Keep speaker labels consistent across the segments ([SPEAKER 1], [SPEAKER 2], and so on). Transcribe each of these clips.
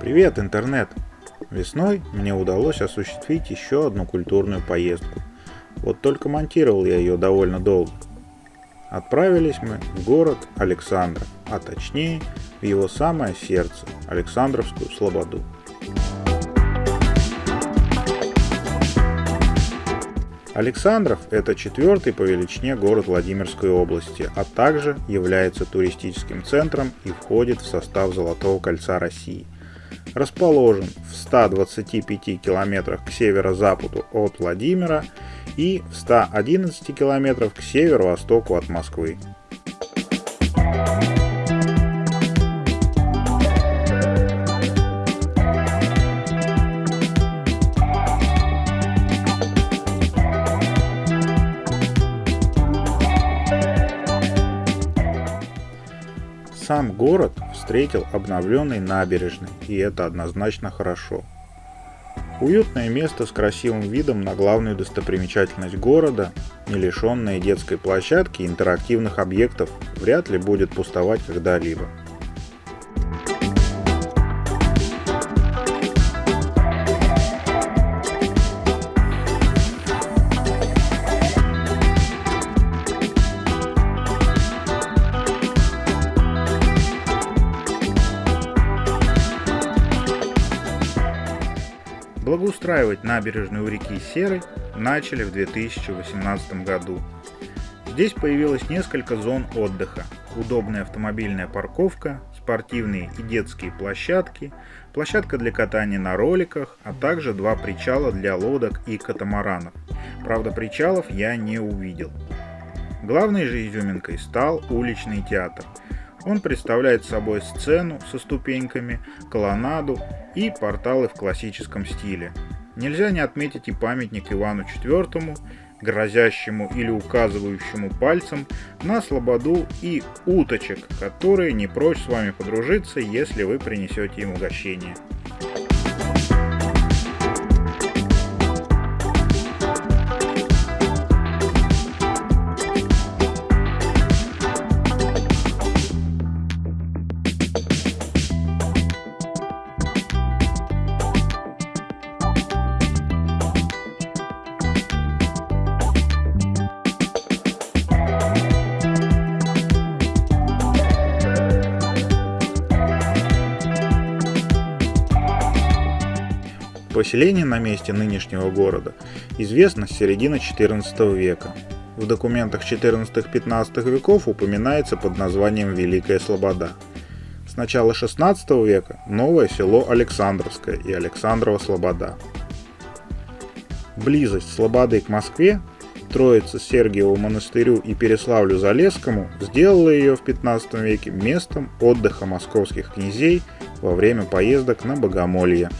[SPEAKER 1] Привет, интернет! Весной мне удалось осуществить еще одну культурную поездку. Вот только монтировал я ее довольно долго. Отправились мы в город Александра, а точнее в его самое сердце, Александровскую Слободу. Александров – это четвертый по величине город Владимирской области, а также является туристическим центром и входит в состав Золотого кольца России – расположен в 125 километрах к северо-западу от Владимира и в 111 километрах к северо-востоку от Москвы. Сам город встретил обновленной набережной, и это однозначно хорошо. Уютное место с красивым видом на главную достопримечательность города, не лишенное детской площадки и интерактивных объектов, вряд ли будет пустовать когда-либо. Благоустраивать набережную реки Серой начали в 2018 году. Здесь появилось несколько зон отдыха, удобная автомобильная парковка, спортивные и детские площадки, площадка для катания на роликах, а также два причала для лодок и катамаранов. Правда, причалов я не увидел. Главной же изюминкой стал уличный театр – он представляет собой сцену со ступеньками, колоннаду и порталы в классическом стиле. Нельзя не отметить и памятник Ивану IV, грозящему или указывающему пальцем на слободу и уточек, которые не прочь с вами подружиться, если вы принесете им угощение. Поселение на месте нынешнего города известно с середины XIV века. В документах 14-15 веков упоминается под названием Великая Слобода. С начала XVI века новое село Александровское и Александрова Слобода. Близость Слободы к Москве, Троице Сергиеву монастырю и Переславлю-Залесскому сделала ее в 15 веке местом отдыха московских князей во время поездок на Богомолье.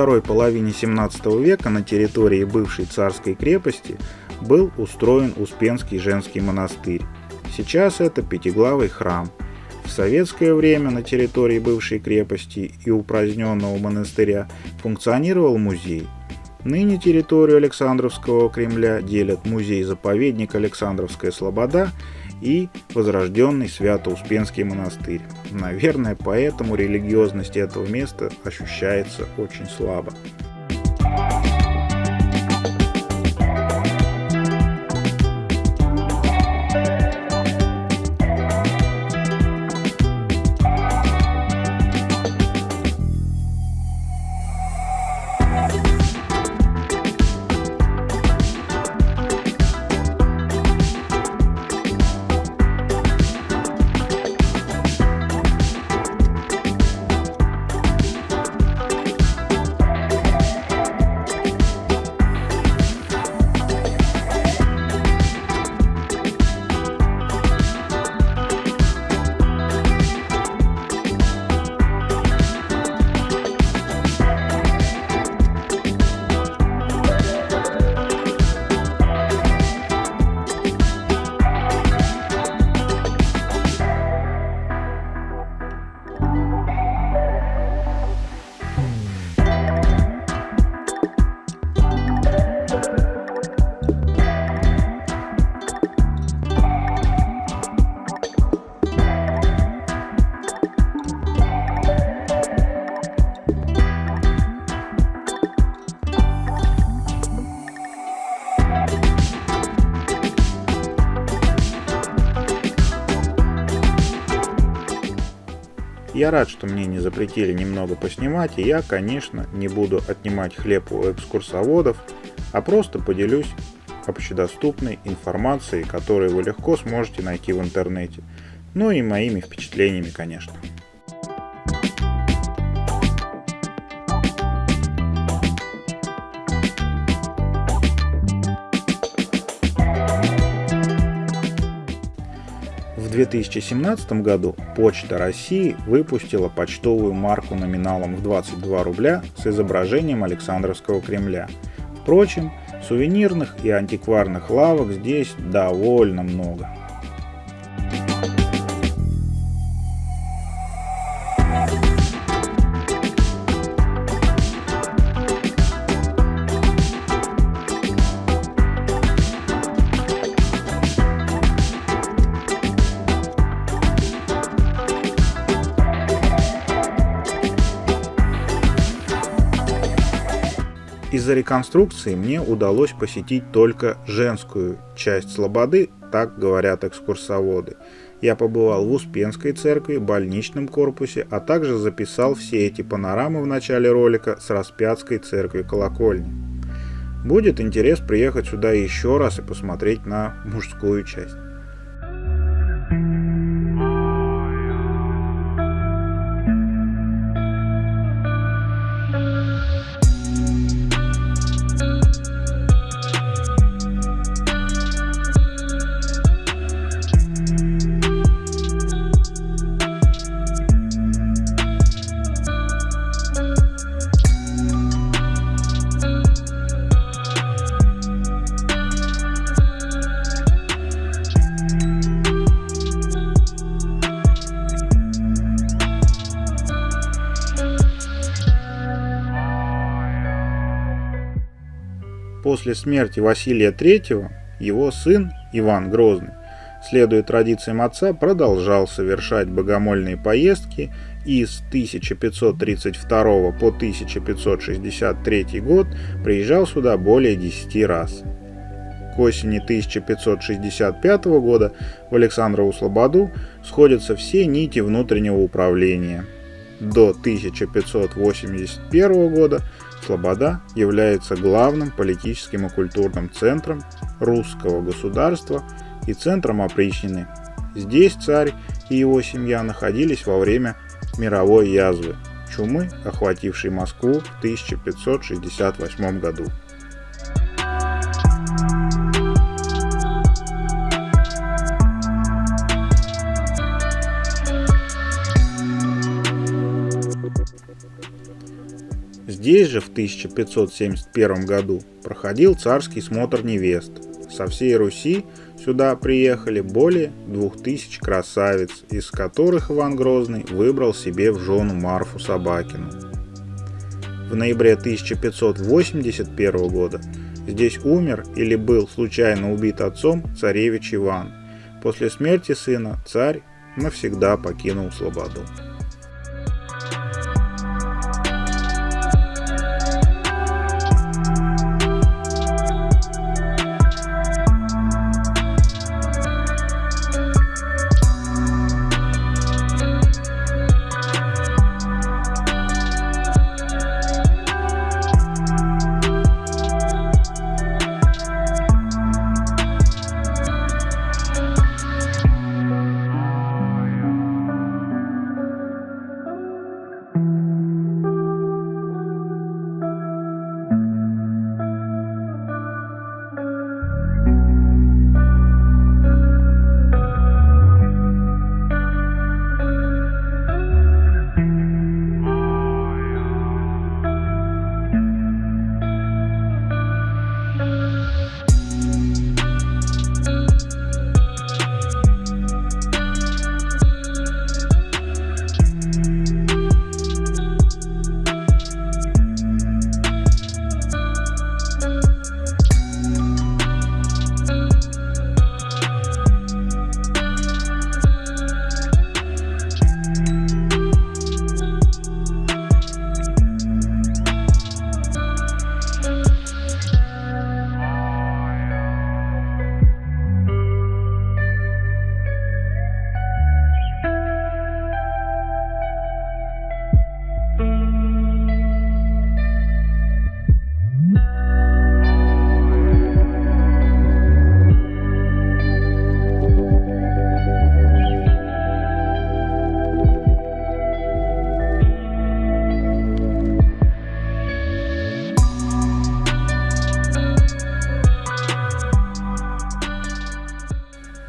[SPEAKER 1] Второй половине 17 века на территории бывшей царской крепости был устроен Успенский женский монастырь. Сейчас это пятиглавый храм. В советское время на территории бывшей крепости и упраздненного монастыря функционировал музей. Ныне территорию Александровского Кремля делят музей-заповедник Александровская Слобода и возрожденный Свято-Успенский монастырь. Наверное, поэтому религиозность этого места ощущается очень слабо. Я рад, что мне не запретили немного поснимать, и я, конечно, не буду отнимать хлеб у экскурсоводов, а просто поделюсь общедоступной информацией, которую вы легко сможете найти в интернете. Ну и моими впечатлениями, конечно. В 2017 году Почта России выпустила почтовую марку номиналом в 22 рубля с изображением Александровского Кремля. Впрочем, сувенирных и антикварных лавок здесь довольно много. Из-за реконструкции мне удалось посетить только женскую часть Слободы, так говорят экскурсоводы. Я побывал в Успенской церкви, больничном корпусе, а также записал все эти панорамы в начале ролика с Распятской церкви колокольни. Будет интерес приехать сюда еще раз и посмотреть на мужскую часть. После смерти Василия III его сын Иван Грозный, следуя традициям отца, продолжал совершать богомольные поездки и с 1532 по 1563 год приезжал сюда более 10 раз. К осени 1565 года в Александрову Слободу сходятся все нити внутреннего управления. До 1581 года Слобода является главным политическим и культурным центром русского государства и центром опричнины. Здесь царь и его семья находились во время мировой язвы чумы, охватившей Москву в 1568 году. Здесь же в 1571 году проходил царский смотр невест. Со всей Руси сюда приехали более 2000 красавиц, из которых Иван Грозный выбрал себе в жену Марфу Собакину. В ноябре 1581 года здесь умер или был случайно убит отцом царевич Иван. После смерти сына царь навсегда покинул Слободу.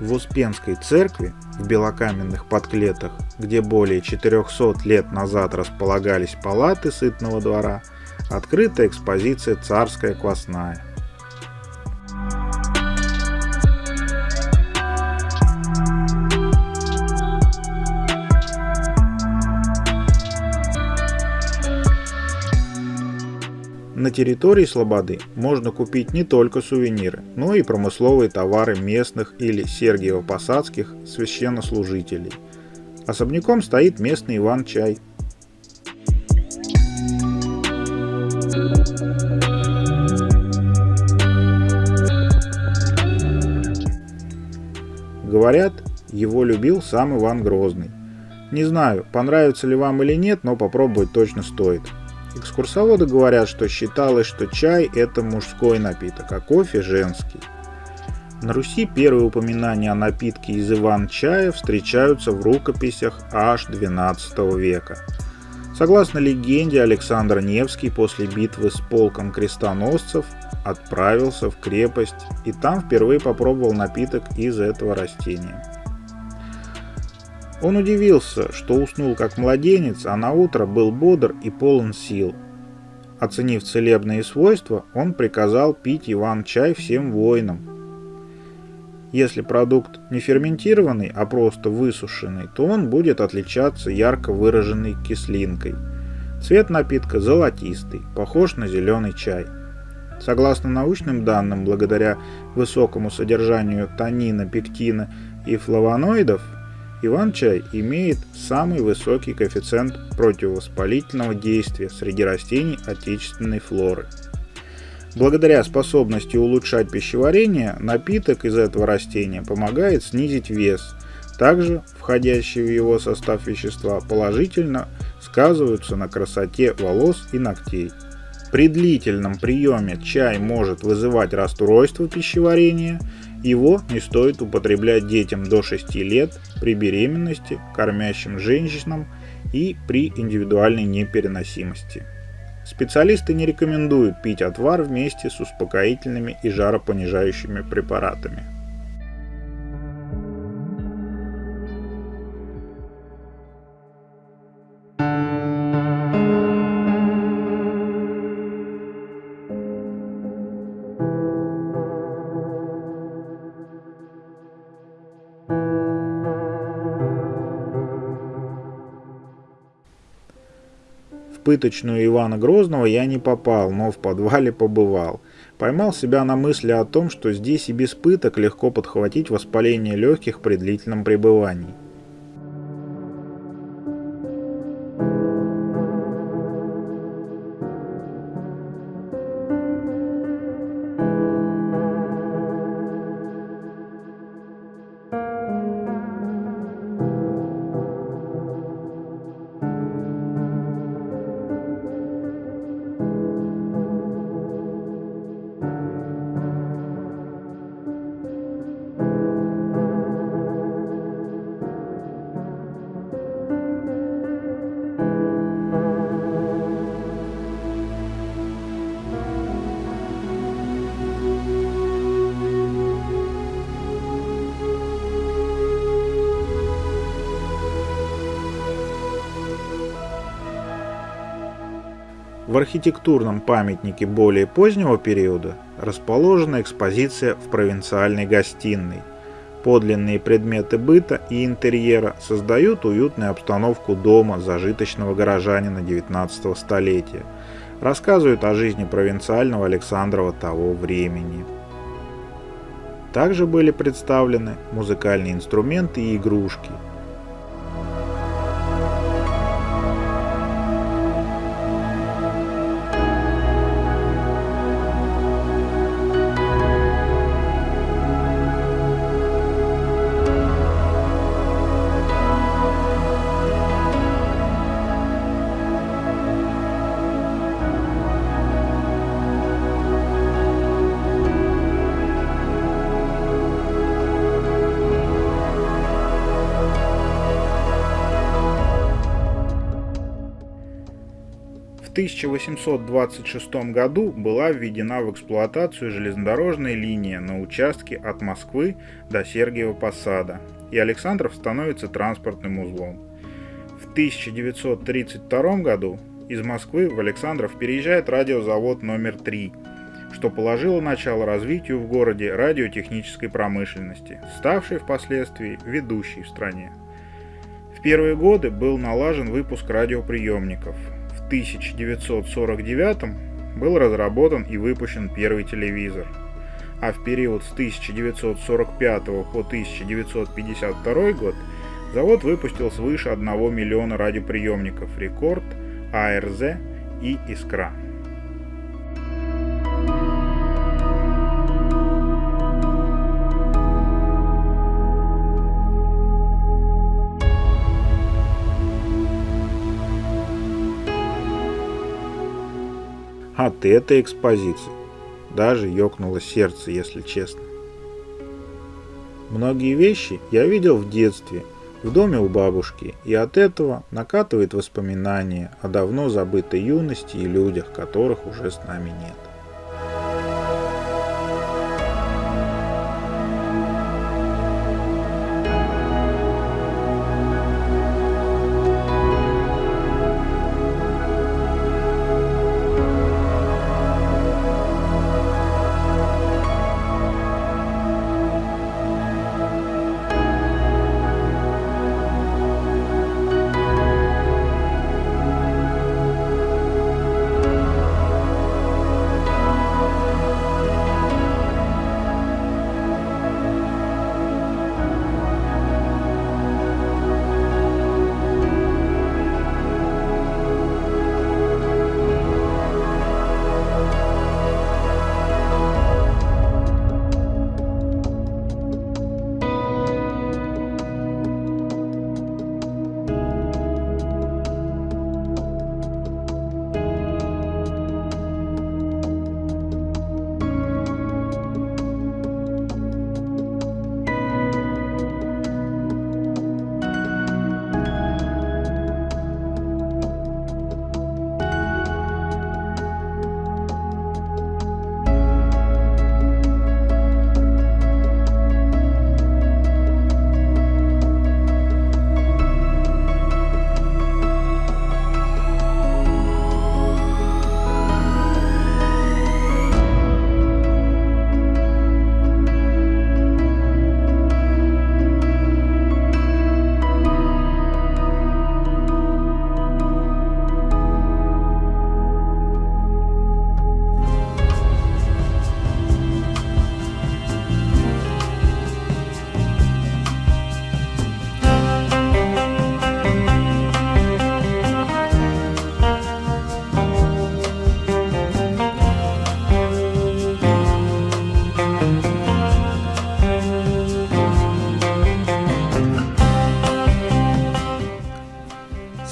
[SPEAKER 1] В Успенской церкви в белокаменных подклетах, где более 400 лет назад располагались палаты сытного двора, открыта экспозиция «Царская квасная». На территории Слободы можно купить не только сувениры, но и промысловые товары местных или Сергиево-Посадских священнослужителей. Особняком стоит местный Иван-чай. Говорят, его любил сам Иван Грозный. Не знаю, понравится ли вам или нет, но попробовать точно стоит. Экскурсоводы говорят, что считалось, что чай – это мужской напиток, а кофе – женский. На Руси первые упоминания о напитке из Иван-чая встречаются в рукописях аж XII века. Согласно легенде, Александр Невский после битвы с полком крестоносцев отправился в крепость и там впервые попробовал напиток из этого растения. Он удивился, что уснул как младенец, а на утро был бодр и полон сил. Оценив целебные свойства, он приказал пить Иван-чай всем воинам. Если продукт не ферментированный, а просто высушенный, то он будет отличаться ярко выраженной кислинкой. Цвет напитка золотистый, похож на зеленый чай. Согласно научным данным, благодаря высокому содержанию танина, пектина и флавоноидов, Иван-чай имеет самый высокий коэффициент противовоспалительного действия среди растений отечественной флоры. Благодаря способности улучшать пищеварение, напиток из этого растения помогает снизить вес. Также входящие в его состав вещества положительно сказываются на красоте волос и ногтей. При длительном приеме чай может вызывать расстройство пищеварения его не стоит употреблять детям до 6 лет при беременности, кормящим женщинам и при индивидуальной непереносимости. Специалисты не рекомендуют пить отвар вместе с успокоительными и жаропонижающими препаратами. Пыточную Ивана Грозного я не попал, но в подвале побывал. Поймал себя на мысли о том, что здесь и без пыток легко подхватить воспаление легких при длительном пребывании. В архитектурном памятнике более позднего периода расположена экспозиция в провинциальной гостиной. Подлинные предметы быта и интерьера создают уютную обстановку дома зажиточного горожанина XIX столетия, рассказывают о жизни провинциального Александрова того времени. Также были представлены музыкальные инструменты и игрушки – В 1826 году была введена в эксплуатацию железнодорожная линия на участке от Москвы до Сергиева Посада, и Александров становится транспортным узлом. В 1932 году из Москвы в Александров переезжает радиозавод номер 3, что положило начало развитию в городе радиотехнической промышленности, ставшей впоследствии ведущей в стране. В первые годы был налажен выпуск радиоприемников – 1949 был разработан и выпущен первый телевизор, а в период с 1945 по 1952 год завод выпустил свыше 1 миллиона радиоприемников «Рекорд», «АРЗ» и «Искра». От этой экспозиции. Даже ёкнуло сердце, если честно. Многие вещи я видел в детстве, в доме у бабушки, и от этого накатывает воспоминания о давно забытой юности и людях, которых уже с нами нет.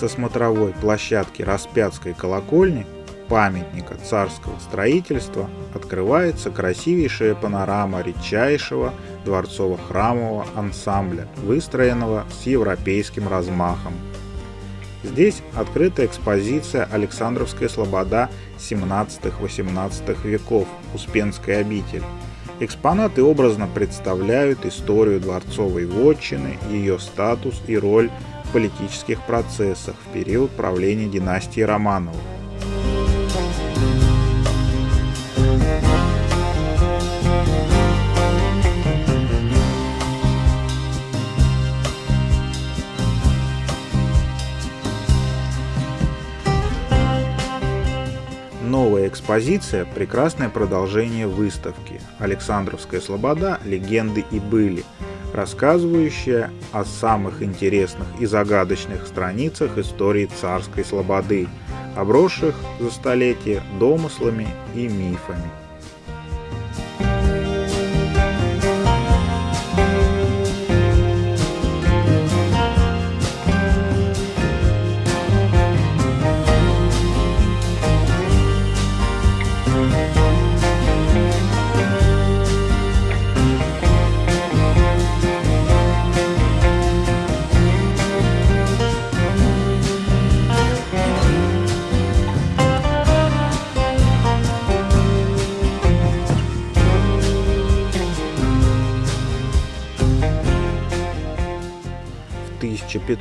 [SPEAKER 1] Смотровой площадки Распятской колокольни, памятника царского строительства, открывается красивейшая панорама редчайшего дворцово-храмового ансамбля, выстроенного с европейским размахом. Здесь открыта экспозиция «Александровская слобода 17-18 веков. Успенская обитель». Экспонаты образно представляют историю дворцовой вотчины, ее статус и роль политических процессах в период правления династии Романовых. Новая экспозиция – прекрасное продолжение выставки «Александровская слобода. Легенды и были», рассказывающая о самых интересных и загадочных страницах истории царской слободы, обросших за столетия домыслами и мифами.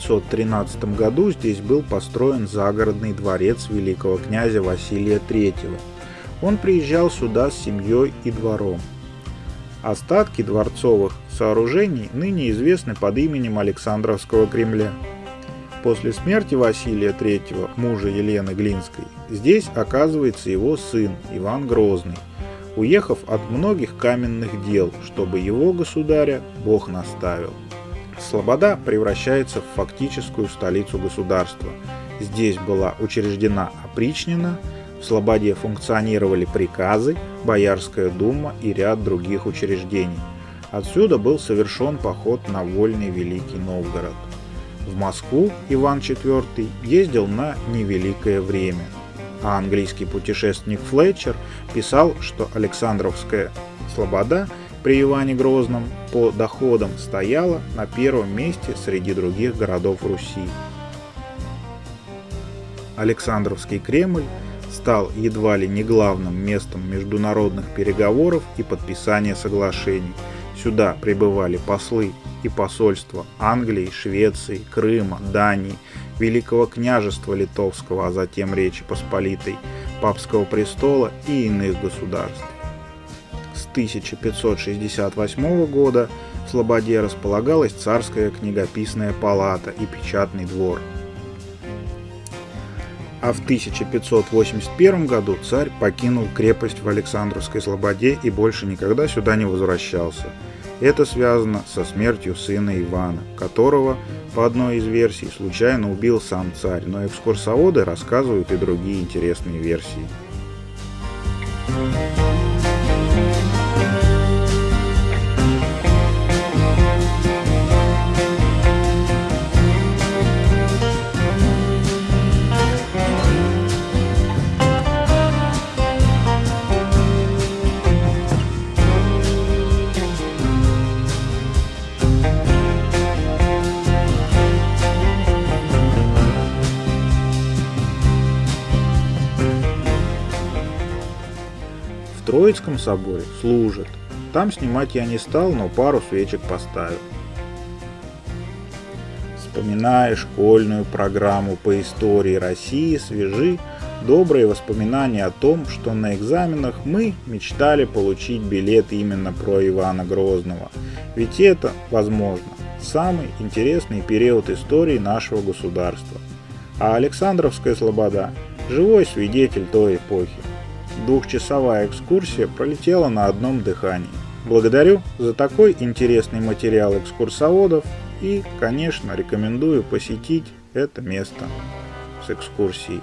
[SPEAKER 1] 1513 году здесь был построен загородный дворец великого князя Василия III. Он приезжал сюда с семьей и двором. Остатки дворцовых сооружений ныне известны под именем Александровского Кремля. После смерти Василия III, мужа Елены Глинской, здесь оказывается его сын Иван Грозный, уехав от многих каменных дел, чтобы его государя Бог наставил. Слобода превращается в фактическую столицу государства. Здесь была учреждена опричнина, в Слободе функционировали приказы, Боярская дума и ряд других учреждений. Отсюда был совершен поход на вольный Великий Новгород. В Москву Иван IV ездил на невеликое время, а английский путешественник Флетчер писал, что Александровская Слобода – при Иване Грозном по доходам стояла на первом месте среди других городов Руси. Александровский Кремль стал едва ли не главным местом международных переговоров и подписания соглашений. Сюда прибывали послы и посольства Англии, Швеции, Крыма, Дании, Великого княжества Литовского, а затем Речи Посполитой, Папского престола и иных государств. 1568 года в Слободе располагалась царская книгописная палата и печатный двор. А в 1581 году царь покинул крепость в Александровской Слободе и больше никогда сюда не возвращался. Это связано со смертью сына Ивана, которого, по одной из версий, случайно убил сам царь, но экскурсоводы рассказывают и другие интересные версии. Thank you Троицком соборе служат. Там снимать я не стал, но пару свечек поставил. Вспоминая школьную программу по истории России, свежи добрые воспоминания о том, что на экзаменах мы мечтали получить билет именно про Ивана Грозного. Ведь это, возможно, самый интересный период истории нашего государства. А Александровская слобода – живой свидетель той эпохи. Двухчасовая экскурсия пролетела на одном дыхании. Благодарю за такой интересный материал экскурсоводов и, конечно, рекомендую посетить это место с экскурсией.